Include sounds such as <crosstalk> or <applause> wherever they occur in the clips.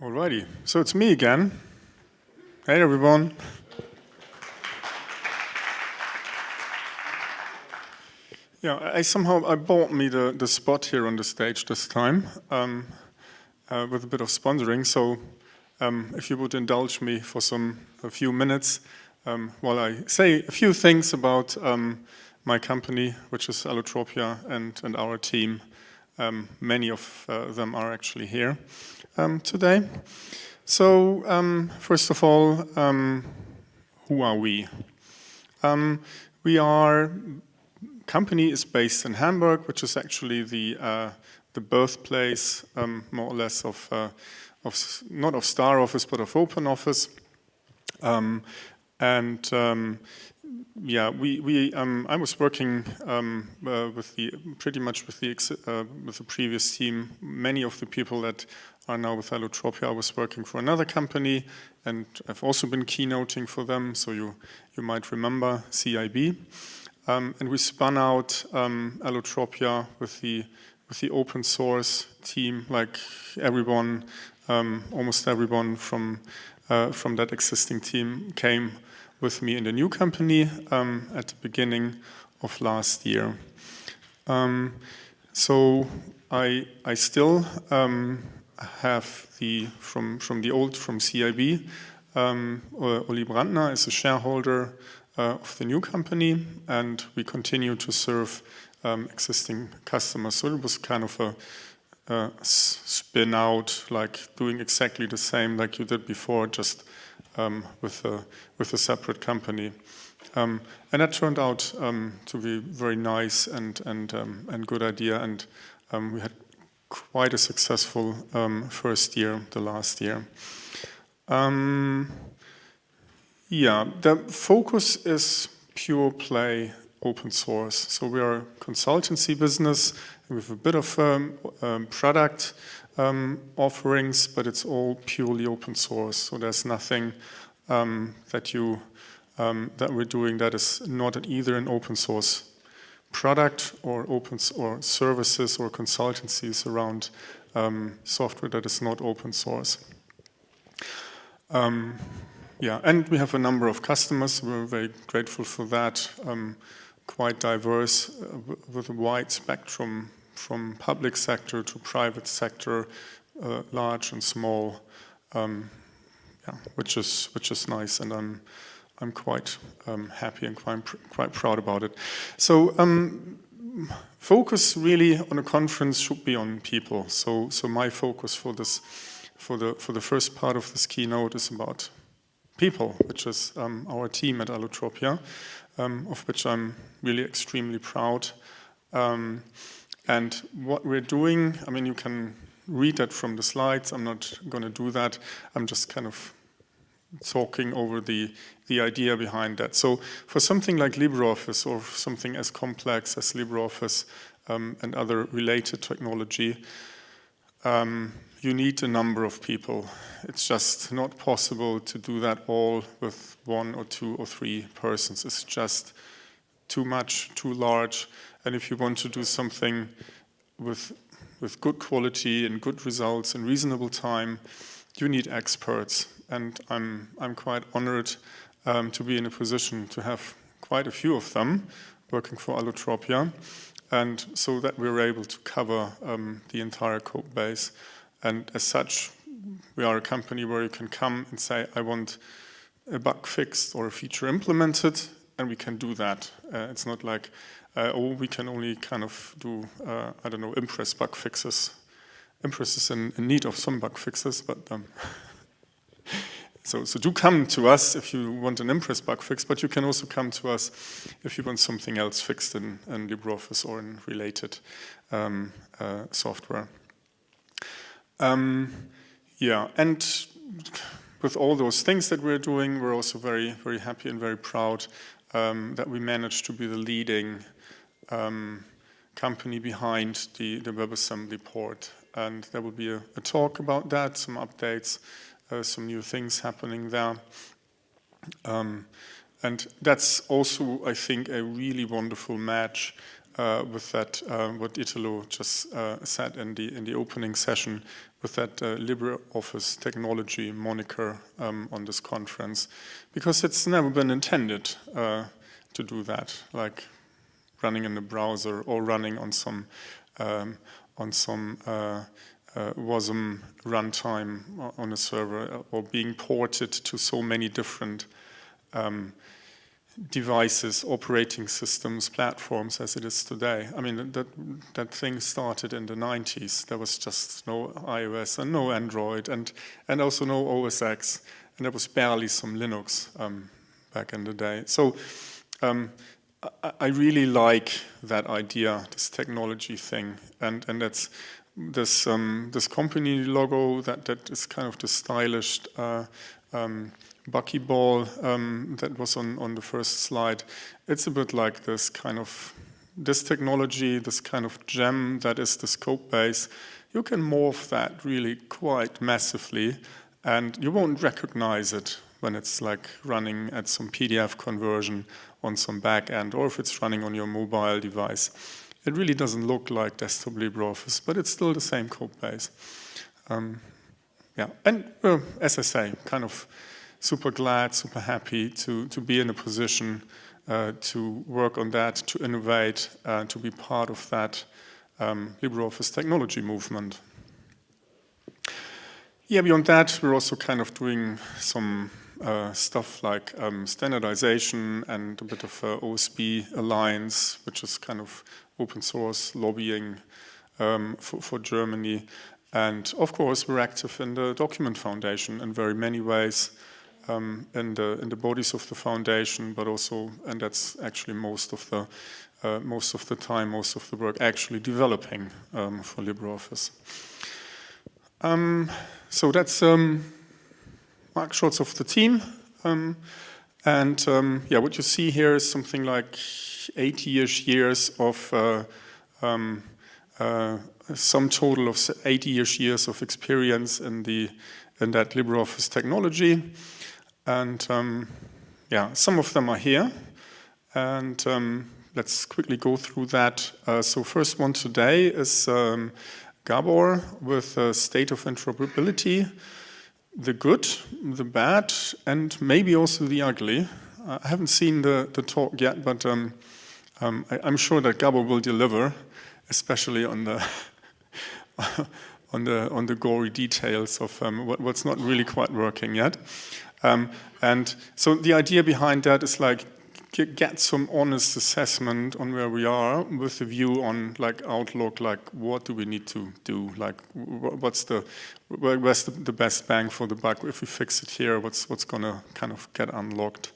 Alrighty, so it's me again. Hey everyone. Yeah, I somehow I bought me the, the spot here on the stage this time um, uh, with a bit of sponsoring. So um, if you would indulge me for some a few minutes um, while I say a few things about um, my company, which is Allotropia, and, and our team. Um, many of uh, them are actually here um, today. So first of all, who are we? we are company is based in Hamburg, which is actually the uh, the birthplace, um, more or less, of, uh, of not of Star Office, but of Open Office. Um, and um, yeah, we, we um, I was working um, uh, with the pretty much with the uh, with the previous team. Many of the people that are now with Allotropia, I was working for another company, and I've also been keynoting for them. So you you might remember CIB. Um, and we spun out um, Allotropia with the with the open source team, like everyone, um, almost everyone from uh, from that existing team came with me in the new company um, at the beginning of last year. Um, so I I still um, have the from from the old from CIB. Um, Brandner is a shareholder uh, of the new company, and we continue to serve um, existing customers. So it was kind of a, a, spin out, like doing exactly the same like you did before, just um, with a with a separate company. Um, and that turned out um, to be very nice and and um, and good idea. And um, we had quite a successful first year, the last year. Yeah, the focus is pure play open source. So we are a consultancy business with a bit of um, um, product um, offerings, but it's all purely open source. So there's nothing um, that you um, that we're doing that is not either an open source product or open or services or consultancies around um, software that is not open source. Um, yeah, and we have a number of customers. We're very grateful for that. Quite diverse uh, with a wide spectrum from public sector to private sector, uh, large and small. Um, yeah, which is which is nice, and I'm I'm quite um, happy and quite pr quite proud about it. So um, focus really on a conference should be on people. So so my focus for this for the for the first part of this keynote is about people, which is um, our team at Allotropia, um, of which I'm really extremely proud. Um, and what we're doing, I mean, you can read that from the slides. I'm not going to do that. I'm just kind of talking over the, the idea behind that. So for something like LibreOffice or something as complex as LibreOffice um, and other related technology, um, you need a number of people. It's just not possible to do that all with one or two or three persons. It's just too much, too large. And if you want to do something with, with good quality and good results in reasonable time, you need experts. And I'm, I'm quite honored um, to be in a position to have quite a few of them working for Allotropia. And so that we're able to cover um, the entire code base. And as such, we are a company where you can come and say, I want a bug fixed or a feature implemented, and we can do that. Uh, it's not like, uh, oh, we can only kind of do, uh, I don't know, Impress bug fixes. Impress is in, in need of some bug fixes, but um, <laughs> so, so do come to us if you want an Impress bug fix, but you can also come to us if you want something else fixed in, in LibreOffice or in related um, uh, software. Um, yeah, and with all those things that we're doing, we're also very, very happy and very proud um, that we managed to be the leading um, company behind the, the WebAssembly port. And there will be a, a talk about that, some updates, uh, some new things happening there. Um, and that's also, I think, a really wonderful match uh, with that, uh, what Italo just uh, said in the in the opening session, with that uh, LibreOffice technology moniker um, on this conference, because it's never been intended uh, to do that, like running in the browser or running on some um, on some uh, uh, WASM runtime on a server or being ported to so many different um, devices, operating systems, platforms as it is today. I mean, that, that thing started in the 90s. There was just no iOS and no Android and, and also no OS X. And there was barely some Linux um, back in the day. So um, I, I, really like that idea, this technology thing. And, and that's this, um, this company logo that, that is kind of the stylish uh, um, buckyball um, that was on, on the first slide, it's a bit like this kind of, this technology, this kind of gem that is the scope base, you can morph that really quite massively and you won't recognize it when it's like running at some PDF conversion on some back end or if it's running on your mobile device. It really doesn't look like desktop LibreOffice, but it's still the same code base. Um, yeah, and uh, as I say, kind of super glad, super happy to, to be in a position uh, to work on that, to innovate, uh, to be part of that um, LibreOffice technology movement. Yeah, beyond that, we're also kind of doing some uh, stuff like um, standardization and a bit of uh, OSB alliance, which is kind of open source lobbying um, for, for Germany. And of course, we're active in the Document Foundation in very many ways um, in the in the bodies of the foundation, but also, and that's actually most of the uh, most of the time, most of the work actually developing um, for LibreOffice. Um, so that's um, mark shots of the team. Um, and um, yeah, what you see here is something like 80-ish years of uh, um, uh, some total of 80-ish years of experience in the in that LibreOffice technology. And um, yeah, some of them are here. And um, let's quickly go through that. Uh, so first one today is um, Gabor with a state of interoperability, the good, the bad, and maybe also the ugly. I haven't seen the, the talk yet, but um, um, I, am sure that Gabor will deliver, especially on the <laughs> on the on the gory details of um, what, what's not really quite working yet. Um, and so the idea behind that is like get some honest assessment on where we are with a view on like outlook, like what do we need to do, like what's the where's the, best bang for the buck if we fix it here, what's what's gonna kind of get unlocked.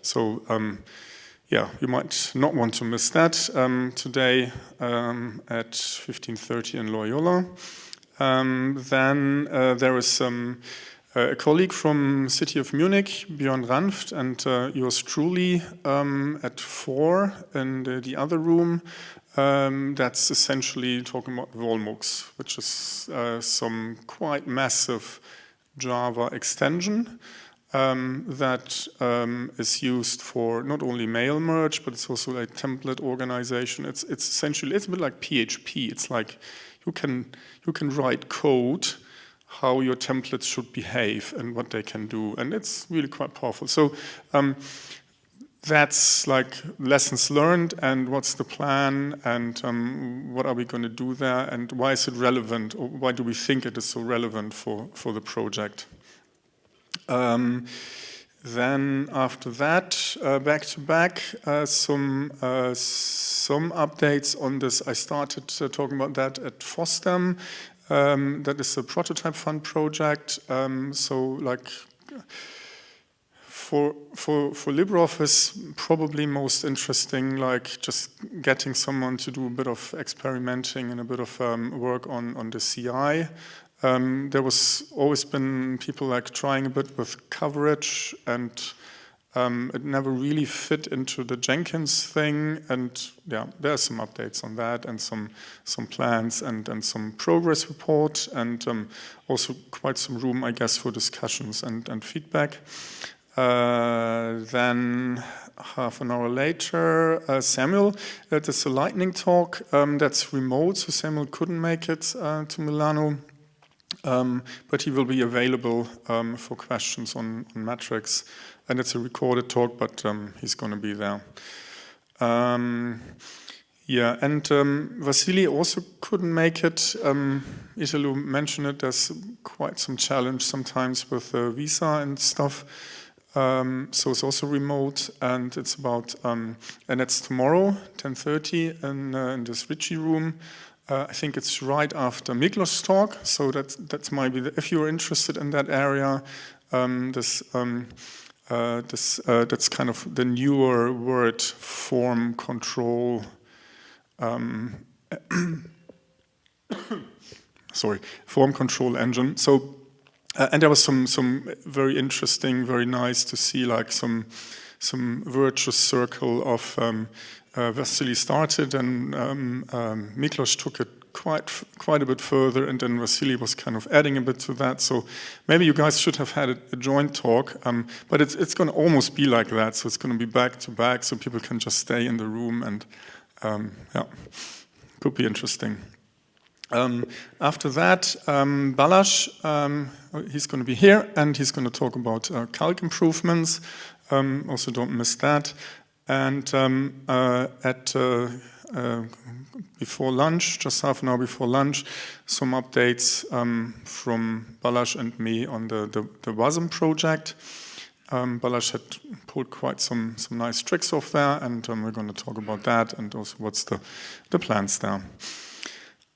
So um, yeah, you might not want to miss that um, today um, at 15:30 in Loyola. Um, then uh, there is some. A colleague from City of Munich, Björn Ranft, and uh, yours truly um, at four in the, the other room. Um, that's essentially talking about WollMux, which is uh, some quite massive Java extension um, that um, is used for not only mail merge, but it's also a template organization. It's, it's essentially, it's a bit like PHP. It's like you can, you can write code how your templates should behave and what they can do. And it's really quite powerful. So um, that's like lessons learned and what's the plan and um, what are we going to do there and why is it relevant or why do we think it is so relevant for, for the project. Um, then after that, uh, back to back, uh, some uh, some updates on this. I started uh, talking about that at FOSDEM um, that is a prototype fund project. Um, so like for, for, for LibreOffice, probably most interesting, like just getting someone to do a bit of experimenting and a bit of um, work on, on the CI. Um, there was always been people like trying a bit with coverage and um, it never really fit into the Jenkins thing, and yeah, there are some updates on that, and some some plans, and and some progress report, and um, also quite some room, I guess, for discussions and and feedback. Uh, then half an hour later, uh, Samuel, that is a lightning talk um, that's remote, so Samuel couldn't make it uh, to Milano, um, but he will be available um, for questions on, on, metrics, and it's a recorded talk, but um, he's going to be there. Um, yeah, and um, Vasily also couldn't make it. Um, mentioned it, there's quite some challenge sometimes with uh, visa and stuff. Um, so it's also remote, and it's about, um, and it's tomorrow, 10.30 in, uh, in this Ritchie room. Uh, I think it's right after Miklos' talk, so that's, that's might be, the, if you're interested in that area, um, this, um, uh, this, uh, that's kind of the newer word form control, um, <coughs> sorry, form control engine. So uh, and there was some some very interesting, very nice to see like some some virtuous circle of um, uh, Vasily started and um, um, Miklos took it quite quite a bit further and then Vasily was kind of adding a bit to that. So maybe you guys should have had a, a joint talk, um, but it's, it's going to almost be like that. So it's going to be back to back so people can just stay in the room and um, yeah, could be interesting. Um, after that, um, Balázs, um, he's going to be here and he's going to talk about uh, calc improvements. Um, also don't miss that. And um, uh, at uh, uh, before lunch, just half an hour before lunch, some updates um, from Balázs and me on the, the, the WASM project. Um, Balázs had pulled quite some, some nice tricks off there and we're going to talk about that and also what's the, the plans there.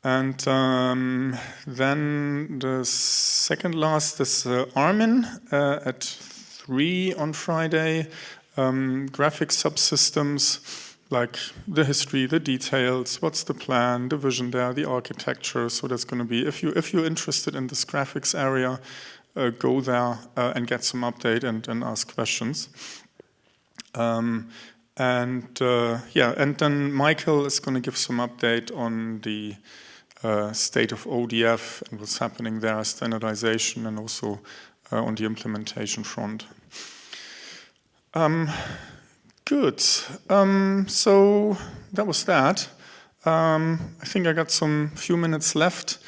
And um, then the second last is uh, Armin uh, at 3 on Friday. Um, graphic subsystems like the history, the details, what's the plan, the vision there, the architecture. So that's going to be, if, you, if you're interested in this graphics area, uh, go there uh, and get some update and, and ask questions. Um, and uh, yeah, and then Michael is going to give some update on the uh, state of ODF and what's happening there, standardization, and also uh, on the implementation front. Um, good. Um, so that was that. Um, I think I got some few minutes left.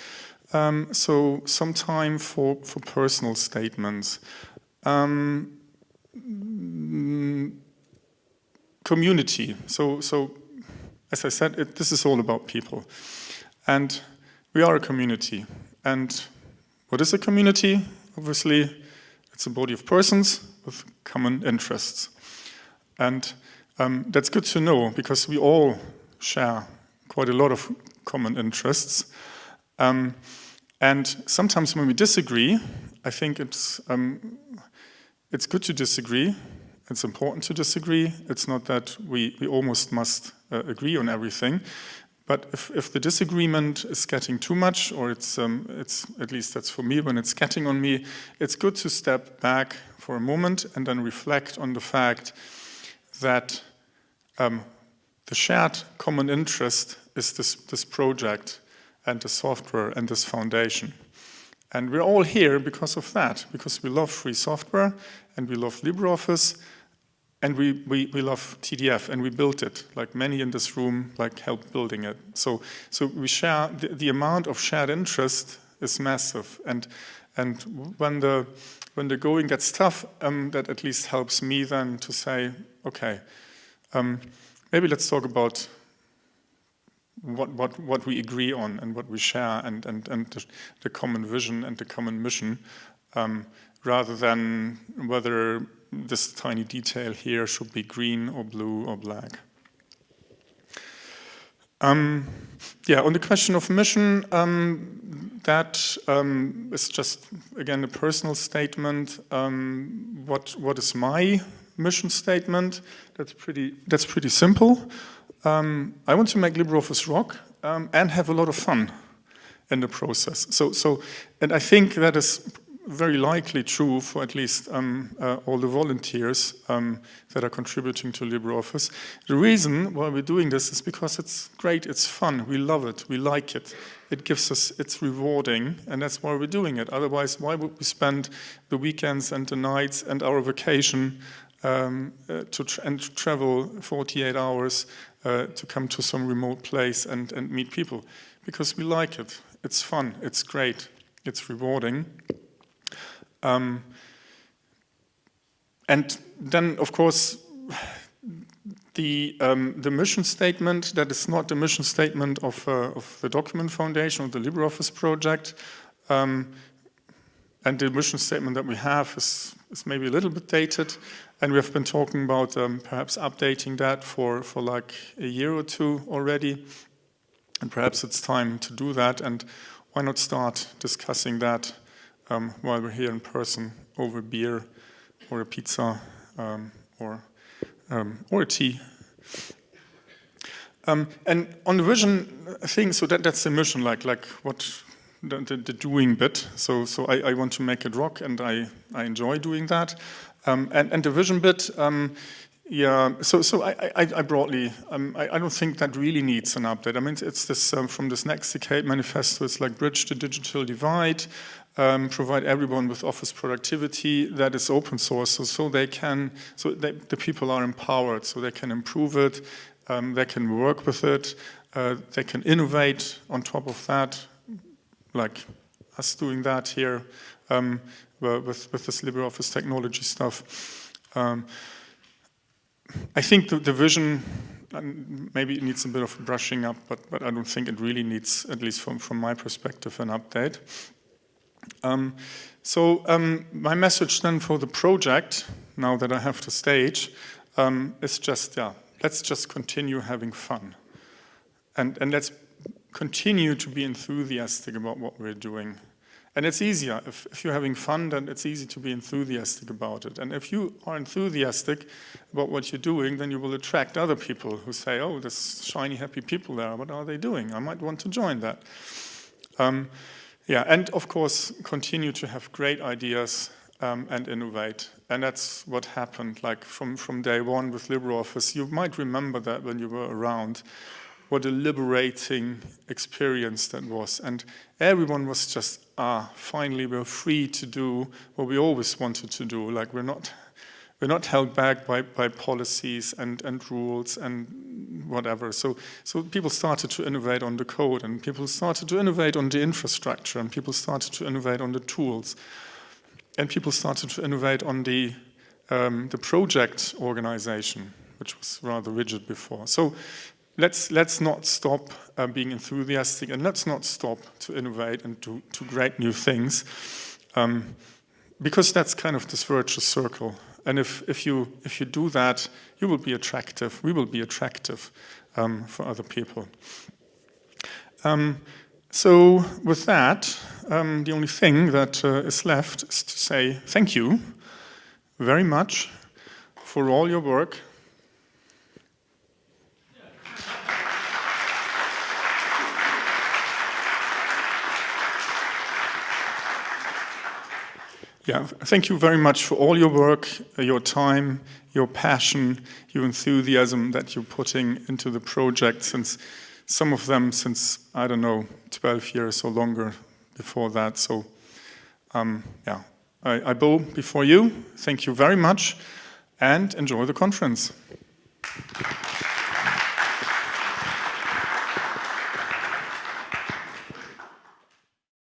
Um, so some time for, for personal statements. Um, community. So, so as I said, it, this is all about people. And we are a community. And what is a community? Obviously, it's a body of persons with common interests. And um, that's good to know because we all share quite a lot of common interests. Um, and sometimes when we disagree, I think it's, um, it's good to disagree. It's important to disagree. It's not that we, we almost must uh, agree on everything. But if, if the disagreement is getting too much, or it's, um, it's, at least that's for me, when it's getting on me, it's good to step back for a moment and then reflect on the fact that um, the shared common interest is this, this project and the software and this foundation. And we're all here because of that, because we love free software and we love LibreOffice and we, we, we love TDF and we built it, like many in this room like helped building it. So, so we share, the, the amount of shared interest is massive. And, and when, the, when the going gets tough, um, that at least helps me then to say, okay, um, maybe let's talk about what, what, what we agree on and what we share and, and, and the, the common vision and the common mission, um, rather than whether this tiny detail here should be green or blue or black. Um, yeah, on the question of mission, um, that um, is just, again, a personal statement. Um, what, what is my mission statement? That's pretty, that's pretty simple. Um, I want to make LibreOffice rock um, and have a lot of fun in the process. So, so, and I think that is very likely true for at least um, uh, all the volunteers um, that are contributing to LibreOffice. The reason why we're doing this is because it's great, it's fun, we love it, we like it. It gives us, it's rewarding, and that's why we're doing it. Otherwise, why would we spend the weekends and the nights and our vacation um, uh, to and travel 48 hours uh, to come to some remote place and, and meet people? Because we like it, it's fun, it's great, it's rewarding. Um, and then, of course, the, um, the mission statement, that is not the mission statement of, uh, of the Document Foundation or the LibreOffice project. Um, and the mission statement that we have is, is maybe a little bit dated. And we have been talking about um, perhaps updating that for, for like a year or two already. And perhaps it's time to do that. And why not start discussing that um, while we're here in person over beer or a pizza um, or, um, or a tea. Um, and on the vision thing, so that, that's the mission, like, like what the, the, the doing bit. So, so I, I, want to make it rock and I, I enjoy doing that. Um, and, and the vision bit, um, yeah, so so I, I, I broadly, um, I, I, don't think that really needs an update. I mean, it's this um, from this next decade manifesto. It's like bridge the digital divide, um, provide everyone with office productivity that is open source, so, so they can, so they, the people are empowered, so they can improve it, um, they can work with it, uh, they can innovate on top of that, like us doing that here um, with with this LibreOffice technology stuff. Um, I think the, the vision, maybe it needs a bit of brushing up, but, but I don't think it really needs, at least from, from my perspective, an update. Um, so um, my message then for the project, now that I have the stage, um, is just, yeah, let's just continue having fun. And, and let's continue to be enthusiastic about what we're doing. And it's easier. If, if, you're having fun, then it's easy to be enthusiastic about it. And if you are enthusiastic about what you're doing, then you will attract other people who say, oh, there's shiny, happy people there. What are they doing? I might want to join that. Um, yeah, and of course, continue to have great ideas um, and innovate. And that's what happened, like from, from day one with LibreOffice. You might remember that when you were around what a liberating experience that was. And everyone was just, ah, finally we're free to do what we always wanted to do. Like we're not, we're not held back by, by policies and, and rules and whatever. So, so people started to innovate on the code and people started to innovate on the infrastructure and people started to innovate on the tools. And people started to innovate on the, um, the project organization, which was rather rigid before. So let's, let's not stop uh, being enthusiastic and let's not stop to innovate and to, to create new things um, because that's kind of this virtuous circle. And if, if, you, if you do that, you will be attractive, we will be attractive um, for other people. Um, so with that, um, the only thing that uh, is left is to say thank you very much for all your work Yeah, thank you very much for all your work, your time, your passion, your enthusiasm that you're putting into the project since some of them since, I don't know, 12 years or longer before that. So, um, yeah, I, I bow before you. Thank you very much and enjoy the conference.